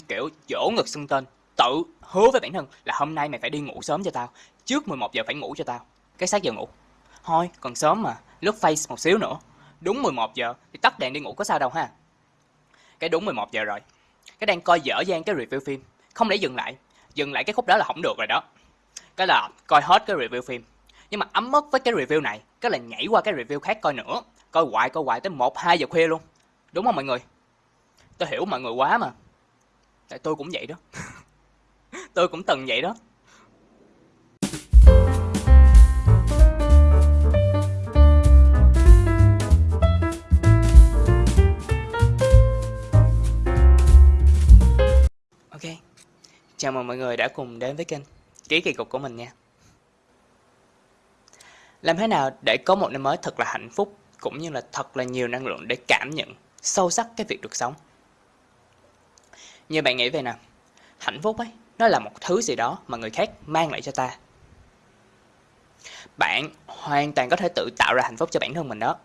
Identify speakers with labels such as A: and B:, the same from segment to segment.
A: kiểu dỗ ngực xưng tên. Tự hứa với bản thân là hôm nay mày phải đi ngủ sớm cho tao, trước 11 giờ phải ngủ cho tao. Cái sát giờ ngủ. Thôi, còn sớm mà, lướt face một xíu nữa. Đúng 11 giờ thì tắt đèn đi ngủ có sao đâu ha. Cái đúng 11 giờ rồi. Cái đang coi dở dang cái review phim. Không lẽ dừng lại? Dừng lại cái khúc đó là không được rồi đó. Cái là coi hết cái review phim. Nhưng mà ấm mất với cái review này, cái là nhảy qua cái review khác coi nữa. Coi hoài coi hoài tới một, hai giờ khuya luôn. Đúng không mọi người? Tôi hiểu mọi người quá mà tại tôi cũng vậy đó. Tôi cũng từng vậy đó. Ok. Chào mừng mọi người đã cùng đến với kênh ký kỳ cục của mình nha. Làm thế nào để có một năm mới thật là hạnh phúc, cũng như là thật là nhiều năng lượng để cảm nhận sâu sắc cái việc được sống? Như bạn nghĩ về nào hạnh phúc ấy nó là một thứ gì đó mà người khác mang lại cho ta. Bạn hoàn toàn có thể tự tạo ra hạnh phúc cho bản thân mình đó.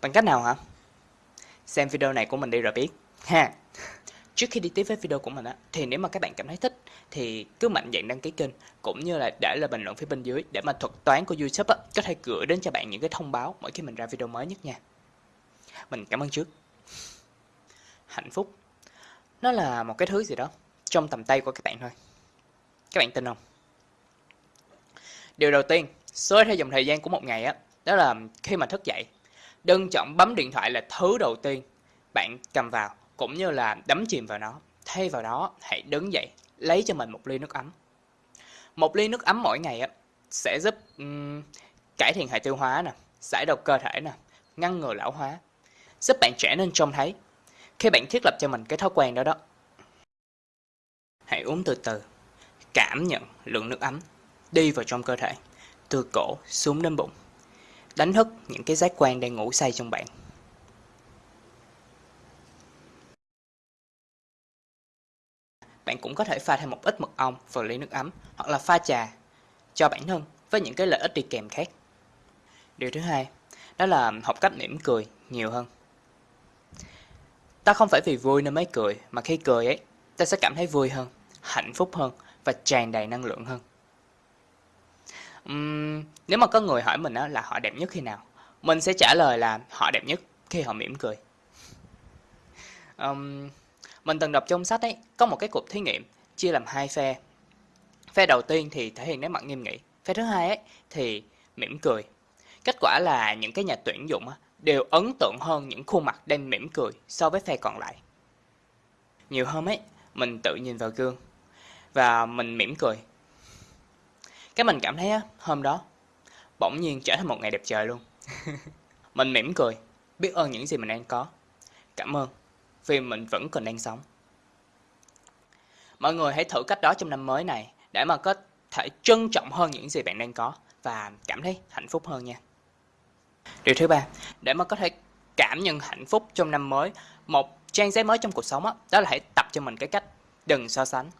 A: Bằng cách nào hả? Xem video này của mình đi rồi biết. Ha. Trước khi đi tiếp với video của mình á thì nếu mà các bạn cảm thấy thích thì cứ mạnh dạn đăng ký kênh cũng như là để lại bình luận phía bên dưới để mà thuật toán của YouTube á, có thể gửi đến cho bạn những cái thông báo mỗi khi mình ra video mới nhất nha. Mình cảm ơn trước. Hạnh phúc nó là một cái thứ gì đó trong tầm tay của các bạn thôi. Các bạn tin không? Điều đầu tiên xóa theo dòng thời gian của một ngày á đó là khi mà thức dậy đừng chọn bấm điện thoại là thứ đầu tiên bạn cầm vào cũng như là đắm chìm vào nó thay vào đó hãy đứng dậy lấy cho mình một ly nước ấm. Một ly nước ấm mỗi ngày á sẽ giúp um, cải thiện hệ tiêu hóa nè giải độc cơ thể nè ngăn ngừa lão hóa giúp bạn trẻ nên trông thấy khi bạn thiết lập cho mình cái thói quen đó đó hãy uống từ từ cảm nhận lượng nước ấm đi vào trong cơ thể từ cổ xuống đến bụng đánh thức những cái giác quan đang ngủ say trong bạn bạn cũng có thể pha thêm một ít mật ong vào ly nước ấm hoặc là pha trà cho bản thân với những cái lợi ích đi kèm khác. Điều thứ hai, đó là học cách mỉm cười nhiều hơn. Ta không phải vì vui nên mới cười, mà khi cười ấy, ta sẽ cảm thấy vui hơn, hạnh phúc hơn và tràn đầy năng lượng hơn. Uhm, nếu mà có người hỏi mình là họ đẹp nhất khi nào, mình sẽ trả lời là họ đẹp nhất khi họ mỉm cười. Um, mình từng đọc trong sách ấy, có một cái cuộc thí nghiệm chia làm hai phe. Phe đầu tiên thì thể hiện nét mặt nghiêm nghị, phe thứ hai ấy thì mỉm cười. Kết quả là những cái nhà tuyển dụng đều ấn tượng hơn những khuôn mặt đang mỉm cười so với phe còn lại. Nhiều hôm ấy, mình tự nhìn vào gương và mình mỉm cười. Cái mình cảm thấy á, hôm đó bỗng nhiên trở thành một ngày đẹp trời luôn. mình mỉm cười, biết ơn những gì mình đang có. Cảm ơn vì mình vẫn còn đang sống. Mọi người hãy thử cách đó trong năm mới này để mà có thể trân trọng hơn những gì bạn đang có và cảm thấy hạnh phúc hơn nha. Điều thứ ba, để mà có thể cảm nhận hạnh phúc trong năm mới, một trang giấy mới trong cuộc sống đó, đó là hãy tập cho mình cái cách đừng so sánh.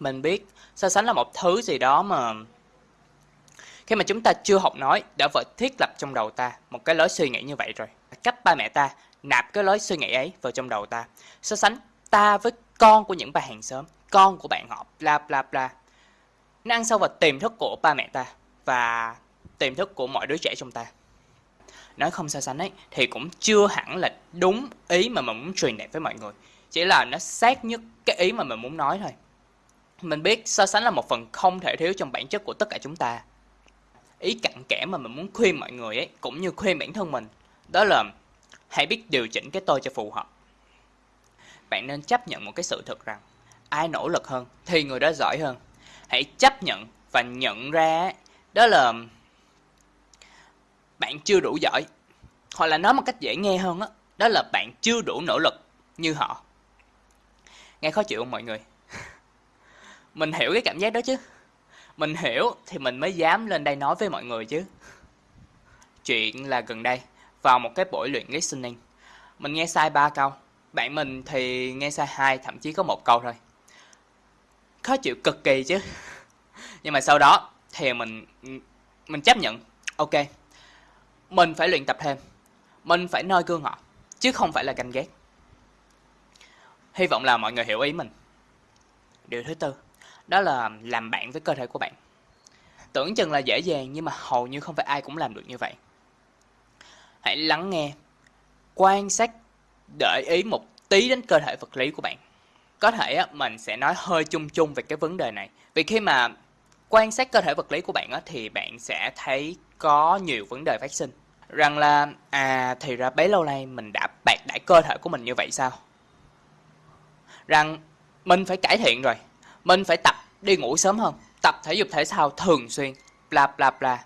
A: Mình biết so sánh là một thứ gì đó mà khi mà chúng ta chưa học nói đã vợ thiết lập trong đầu ta một cái lối suy nghĩ như vậy rồi. Cách ba mẹ ta nạp cái lối suy nghĩ ấy vào trong đầu ta so sánh ta với con của những bà hàng xóm con của bạn họ bla bla bla nó ăn sâu vào tiềm thức của ba mẹ ta và tiềm thức của mọi đứa trẻ trong ta nói không so sánh ấy, thì cũng chưa hẳn là đúng ý mà mình muốn truyền đạt với mọi người. Chỉ là nó sát nhất cái ý mà mình muốn nói thôi. Mình biết so sánh là một phần không thể thiếu trong bản chất của tất cả chúng ta. Ý cặn kẽ mà mình muốn khuyên mọi người ấy, cũng như khuyên bản thân mình, đó là hãy biết điều chỉnh cái tôi cho phù hợp. Bạn nên chấp nhận một cái sự thật rằng, ai nỗ lực hơn thì người đó giỏi hơn. Hãy chấp nhận và nhận ra đó là bạn chưa đủ giỏi hoặc là nói một cách dễ nghe hơn đó, đó là bạn chưa đủ nỗ lực như họ nghe khó chịu không mọi người mình hiểu cái cảm giác đó chứ mình hiểu thì mình mới dám lên đây nói với mọi người chứ chuyện là gần đây vào một cái buổi luyện listening. Mình nghe sai ba câu, bạn mình thì nghe sai hai, thậm chí có một câu thôi. Khó chịu cực kỳ chứ. Nhưng mà sau đó thì mình mình chấp nhận, ok. Mình phải luyện tập thêm. Mình phải noi gương họ, chứ không phải là ganh ghét. Hy vọng là mọi người hiểu ý mình. Điều thứ tư, đó là làm bạn với cơ thể của bạn. Tưởng chừng là dễ dàng nhưng mà hầu như không phải ai cũng làm được như vậy. Hãy lắng nghe, quan sát, để ý một tí đến cơ thể vật lý của bạn. Có thể á, mình sẽ nói hơi chung chung về cái vấn đề này. Vì khi mà quan sát cơ thể vật lý của bạn á, thì bạn sẽ thấy có nhiều vấn đề phát sinh. Rằng là, à thì ra bấy lâu nay mình đã bạc đãi cơ thể của mình như vậy sao? Rằng mình phải cải thiện rồi. Mình phải tập đi ngủ sớm hơn. Tập thể dục thể thao thường xuyên. Bla bla bla.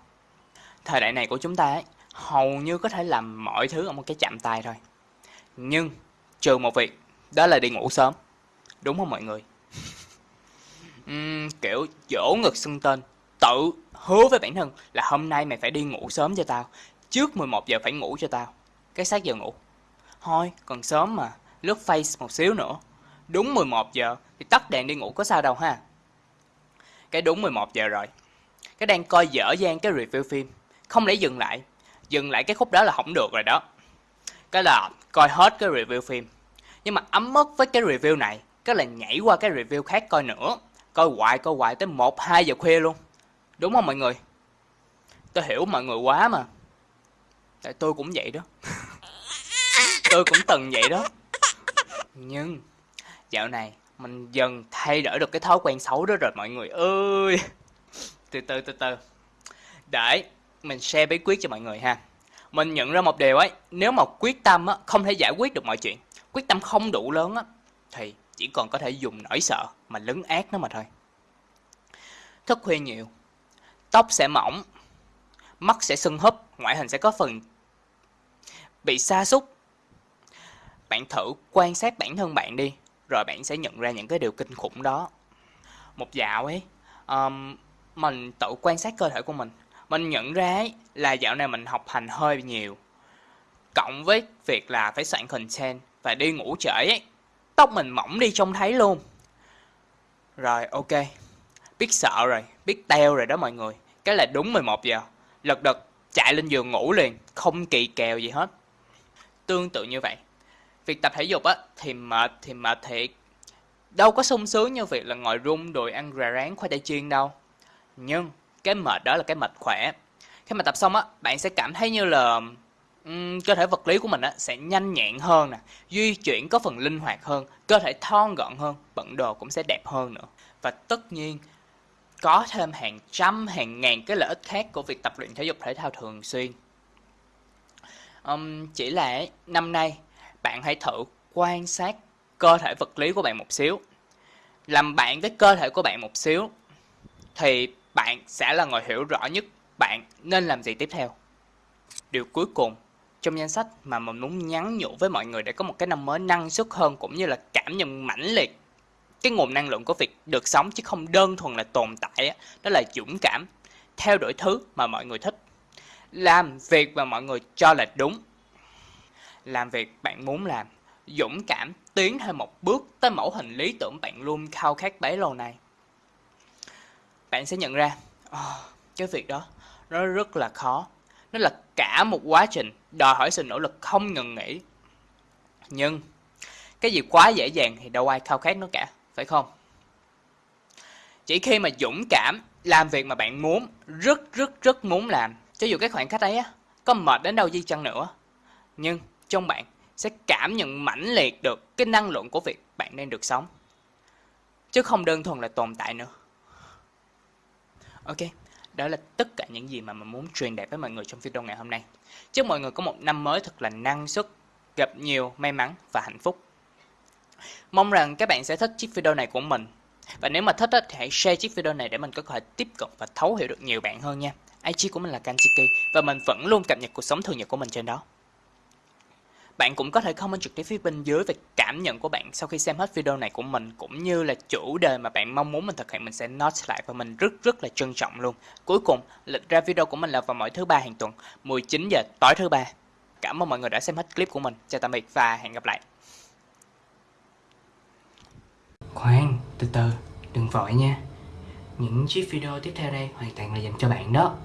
A: Thời đại này của chúng ta ấy, hầu như có thể làm mọi thứ ở một cái chạm tay thôi. Nhưng trừ một việc, đó là đi ngủ sớm. Đúng không mọi người? uhm, kiểu dỗ ngực xưng tên, tự hứa với bản thân là hôm nay mày phải đi ngủ sớm cho tao. Trước 11 giờ phải ngủ cho tao. Cái xác giờ ngủ. Thôi, còn sớm mà, lướt face một xíu nữa. Đúng 11 giờ thì tắt đèn đi ngủ có sao đâu ha. Cái đúng 11 giờ rồi. Cái đang coi dở dang cái review phim. Không lẽ dừng lại. Dừng lại cái khúc đó là không được rồi đó. Cái là coi hết cái review phim. Nhưng mà ấm mất với cái review này. Cái là nhảy qua cái review khác coi nữa. Coi hoài coi hoài tới 1-2 giờ khuya luôn. Đúng không mọi người? Tôi hiểu mọi người quá mà. Tại tôi cũng vậy đó. tôi cũng từng vậy đó. Nhưng dạo này mình dần thay đổi được cái thói quen xấu đó rồi mọi người ơi. Từ từ từ từ. Để mình share bí quyết cho mọi người ha. Mình nhận ra một điều ấy, nếu mà quyết tâm á, không thể giải quyết được mọi chuyện, quyết tâm không đủ lớn á, thì chỉ còn có thể dùng nỗi sợ mà lấn át nó mà thôi. Thức khuya nhiều, tóc sẽ mỏng, mắt sẽ sưng húp, ngoại hình sẽ có phần bị sa sút. Bạn thử quan sát bản thân bạn đi, rồi bạn sẽ nhận ra những cái điều kinh khủng đó. Một dạo ấy, um, mình tự quan sát cơ thể của mình, mình nhận ra ấy, là dạo này mình học hành hơi nhiều. Cộng với việc là phải soạn content và đi ngủ trễ ấy, tóc mình mỏng đi trông thấy luôn. Rồi ok, biết sợ rồi, biết teo rồi đó mọi người. Cái là đúng 11 giờ, lật đật chạy lên giường ngủ liền, không kỳ kèo gì hết. Tương tự như vậy, việc tập thể dục á thì mệt thì mệt thiệt. Đâu có sung sướng như việc là ngồi rung đùi ăn rà rán khoai tây chiên đâu. Nhưng cái mệt đó là cái mệt khỏe. Khi mà tập xong á, bạn sẽ cảm thấy như là um, cơ thể vật lý của mình á sẽ nhanh nhẹn hơn nè, di chuyển có phần linh hoạt hơn, cơ thể thon gọn hơn, bận đồ cũng sẽ đẹp hơn nữa. Và tất nhiên có thêm hàng trăm hàng ngàn cái lợi ích khác của việc tập luyện thể dục thể thao thường xuyên. Um, chỉ là năm nay bạn hãy thử quan sát cơ thể vật lý của bạn một xíu. Làm bạn với cơ thể của bạn một xíu thì bạn sẽ là người hiểu rõ nhất bạn nên làm gì tiếp theo. Điều cuối cùng trong danh sách mà mình muốn nhắn nhủ với mọi người để có một cái năm mới năng suất hơn cũng như là cảm nhận mãnh liệt cái nguồn năng lượng của việc được sống chứ không đơn thuần là tồn tại đó là dũng cảm theo đuổi thứ mà mọi người thích làm việc mà mọi người cho là đúng. Làm việc bạn muốn làm dũng cảm tiến thêm một bước tới mẫu hình lý tưởng bạn luôn khao khát bấy lâu này. bạn sẽ nhận ra oh, cái việc đó nó rất là khó. Nó là cả một quá trình đòi hỏi sự nỗ lực không ngừng nghỉ. Nhưng cái gì quá dễ dàng thì đâu ai khao khát nó cả phải không? Chỉ khi mà dũng cảm làm việc mà bạn muốn rất rất rất muốn làm cho dù cái khoảng cách ấy có mệt đến đâu di chăng nữa, nhưng trong bạn sẽ cảm nhận mãnh liệt được cái năng lượng của việc bạn đang được sống. Chứ không đơn thuần là tồn tại nữa. Ok, đó là tất cả những gì mà mình muốn truyền đạt với mọi người trong video ngày hôm nay. Chúc mọi người có một năm mới thật là năng suất, gặp nhiều may mắn và hạnh phúc. Mong rằng các bạn sẽ thích chiếc video này của mình. Và nếu mà thích thì hãy share chiếc video này để mình có thể tiếp cận và thấu hiểu được nhiều bạn hơn nha. IG của mình là kanjiki và mình vẫn luôn cập nhật cuộc sống thường nhật của mình trên đó bạn cũng có thể comment trực tiếp phía bên dưới về cảm nhận của bạn sau khi xem hết video này của mình cũng như là chủ đề mà bạn mong muốn mình thực hiện mình sẽ note lại và mình rất rất là trân trọng luôn. Cuối cùng, lịch ra video của mình là vào mỗi thứ ba hàng tuần, 19 giờ tối thứ ba. Cảm ơn mọi người đã xem hết clip của mình. Chào tạm biệt và hẹn gặp lại. Khoan, từ từ, đừng vội nha. Những chiếc video tiếp theo đây hoàn toàn là dành cho bạn đó.